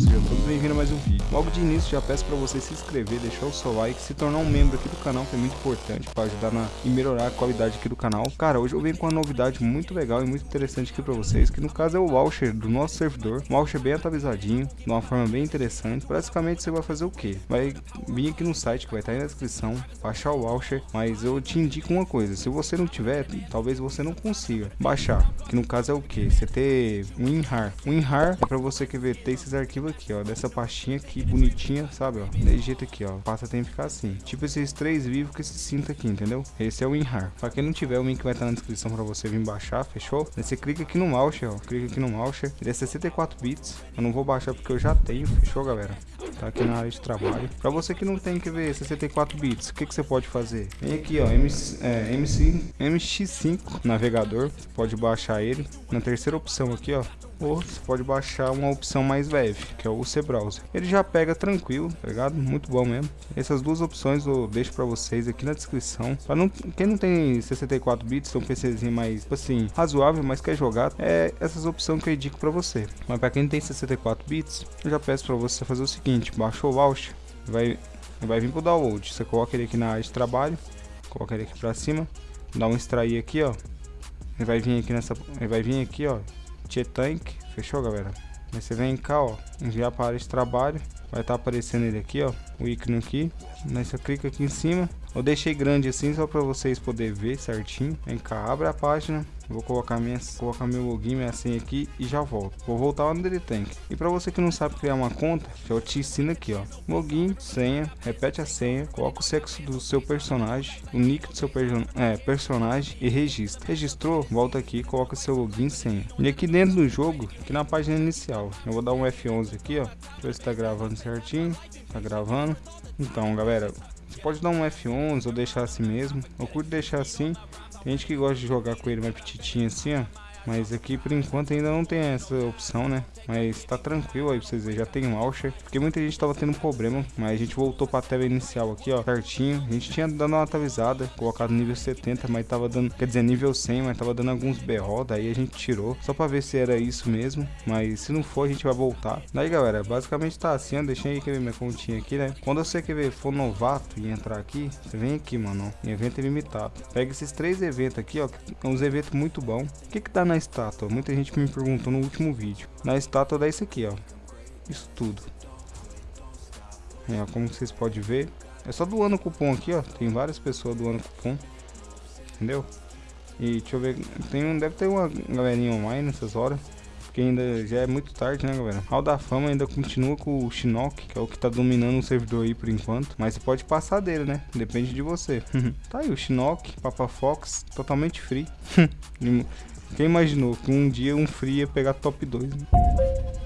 sejam todos bem-vindos a mais um vídeo. Logo de início já peço para você se inscrever, deixar o seu like, se tornar um membro aqui do canal, que é muito importante para ajudar na, e melhorar a qualidade aqui do canal. Cara, hoje eu venho com uma novidade muito legal e muito interessante aqui para vocês, que no caso é o voucher do nosso servidor. Um voucher bem atualizadinho, de uma forma bem interessante. Basicamente você vai fazer o que? Vai vir aqui no site que vai estar aí na descrição, baixar o voucher, mas eu te indico uma coisa, se você não tiver, talvez você não consiga baixar, que no caso é o que? Você ter um WinRAR. WinRAR é para você que ver ter esses arquivos aqui, ó, dessa pastinha aqui, bonitinha, sabe, ó, desse jeito aqui, ó, passa tem que ficar assim, tipo esses três vivos que esse cinto aqui, entendeu? Esse é o WinRAR. Pra quem não tiver, o link vai estar na descrição para você vir baixar, fechou? Aí você clica aqui no mouse, ó, clica aqui no mouse, ele é 64 bits, eu não vou baixar porque eu já tenho, fechou, galera? Tá aqui na área de trabalho. Pra você que não tem que ver 64 bits, o que, que você pode fazer? Vem aqui, ó, MC, é, MC, MX5 navegador, você pode baixar ele. Na terceira opção aqui, ó, ou você pode baixar uma opção mais leve, que é o C-Browser. Ele já pega tranquilo, tá ligado? Muito bom mesmo. Essas duas opções eu deixo para vocês aqui na descrição. Pra não, quem não tem 64 bits, um PCzinho mais, tipo assim, razoável, mas quer jogar, é essas opções que eu indico para você. Mas para quem tem 64 bits, eu já peço para você fazer o seguinte, baixa o voucher, vai, vai vir pro download. Você coloca ele aqui na área de trabalho, coloca ele aqui para cima, dá um extrair aqui, ó. Ele vai vir aqui nessa, ele vai vir aqui, ó, Tank, fechou galera? Aí você vem cá, ó, enviar para de trabalho, vai estar tá aparecendo ele aqui, ó, o ícone aqui, aí você clica aqui em cima, eu deixei grande assim só para vocês poderem ver certinho, vem cá, abre a página, Vou colocar, minha, colocar meu login, minha senha aqui e já volto. Vou voltar lá no Daily Tank. E para você que não sabe criar uma conta, eu te ensino aqui, ó. Login, senha, repete a senha, coloca o sexo do seu personagem, o nick do seu person é, personagem e registra. Registrou? Volta aqui, coloca seu login e senha. E aqui dentro do jogo, aqui na página inicial, eu vou dar um F11 aqui, ó. Deixa eu ver se tá gravando certinho. Tá gravando. Então, galera, você pode dar um F11 ou deixar assim mesmo. Eu curto deixar assim tem gente que gosta de jogar com ele mais petitinho assim, ó. Mas aqui por enquanto ainda não tem essa opção, né? Mas tá tranquilo aí pra vocês verem, já tem launcher. Porque muita gente tava tendo problema, mas a gente voltou pra tela inicial aqui, ó, certinho. A gente tinha dado uma atualizada, colocado nível 70, mas tava dando, quer dizer, nível 100, mas tava dando alguns BO, daí a gente tirou. Só pra ver se era isso mesmo, mas se não for a gente vai voltar. Daí galera, basicamente tá assim, ó, deixei aqui minha continha aqui, né? Quando você quer ver, for novato e entrar aqui, você vem aqui, mano, em evento ilimitado. Pega esses três eventos aqui, ó, que são uns eventos muito bons. O que que tá na estátua? Muita gente me perguntou no último vídeo. Na estátua dá isso aqui, ó. Isso tudo. É, como vocês podem ver. É só doando cupom aqui, ó. Tem várias pessoas doando cupom. Entendeu? E deixa eu ver. Tem um, deve ter uma galerinha online nessas horas. Porque ainda já é muito tarde, né, galera? Hall da Fama ainda continua com o Shinnok, que é o que tá dominando o servidor aí por enquanto. Mas você pode passar dele, né? Depende de você. tá aí o Shinnok, Papa Fox, totalmente free. Quem imaginou que um dia um free ia pegar top 2, né?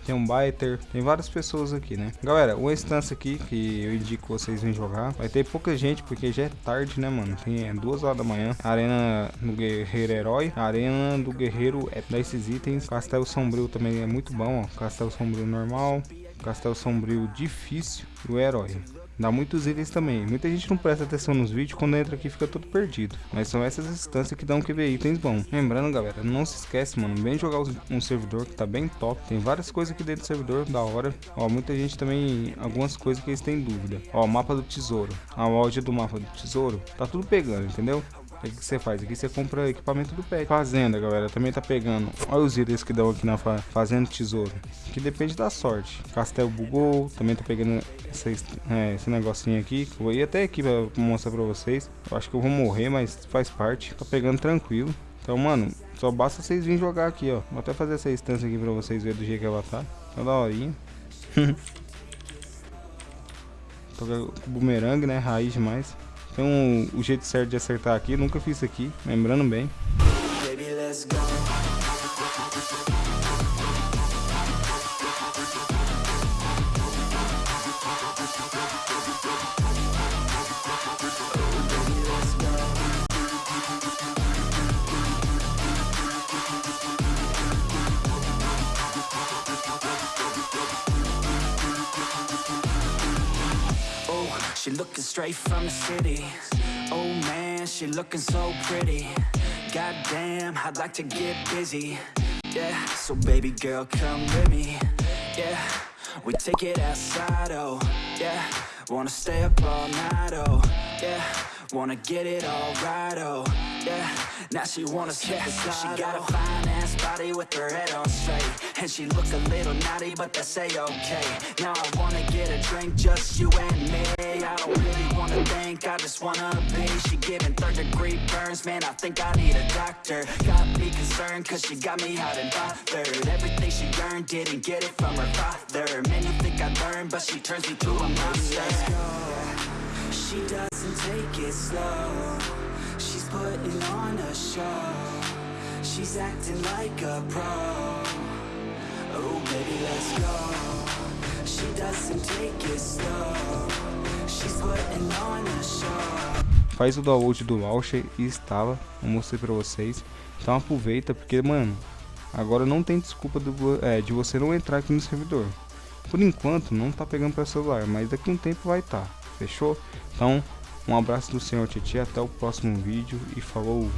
Tem um Biter, tem várias pessoas aqui, né? Galera, uma instância aqui que eu indico vocês virem jogar. Vai ter pouca gente porque já é tarde, né, mano? Tem é, duas horas da manhã. Arena do Guerreiro Herói. Arena do Guerreiro é dá esses itens. Castelo Sombrio também é muito bom, ó. Castelo Sombrio normal. Castelo Sombrio difícil. E o Herói. Dá muitos itens também. Muita gente não presta atenção nos vídeos, quando entra aqui fica todo perdido. Mas são essas instâncias que dão que ver itens bons. Lembrando, galera, não se esquece, mano, vem jogar um servidor que tá bem top. Tem várias coisas aqui dentro do servidor, da hora. Ó, muita gente também, algumas coisas que eles têm dúvida. Ó, mapa do tesouro. A loja do mapa do tesouro, tá tudo pegando, entendeu? O que você faz? Aqui você compra equipamento do pet. Fazenda, galera, também tá pegando. Olha os itens que dão aqui na fa Fazenda Tesouro. Que depende da sorte. Castelo bugou, também tá pegando esse, é, esse negocinho aqui. Vou ir até aqui pra mostrar pra vocês. Eu acho que eu vou morrer, mas faz parte. Tá pegando tranquilo. Então, mano, só basta vocês virem jogar aqui, ó. Vou até fazer essa instância aqui pra vocês verem do jeito que ela tá. Tá da horinha. Toca bumerangue, né? Raiz demais. Tem um, o jeito certo de acertar aqui, nunca fiz isso aqui, lembrando bem. Baby, looking straight from the city. Oh man, she looking so pretty. Goddamn, I'd like to get busy. Yeah, so baby girl, come with me. Yeah we take it outside, oh. Yeah Wanna stay up all night, oh. Yeah Wanna get it all right, oh yeah. Now she wanna skip yeah. She got a oh. fine ass body with her head on straight. And she look a little naughty, but that's a-okay. Now I wanna get a drink, just you and me. I don't really wanna think, I just wanna be. She giving third degree burns, man, I think I need a doctor. Got me concerned, cause she got me hot and bothered. Everything she earned, didn't get it from her father. Man, you think I learned, but she turns me to a monster. She doesn't take it slow She's putting on a show She's acting like a pro Oh baby let's go She doesn't take it slow She's putting on a show Faz o download do launcher e instala, eu mostrei pra vocês. Então aproveita, porque, mano, agora não tem desculpa do, é, de você não entrar aqui no servidor. Por enquanto, não tá pegando para celular, mas daqui um tempo vai estar. Tá. Fechou? Então, um abraço do Senhor Titi, até o próximo vídeo e falou!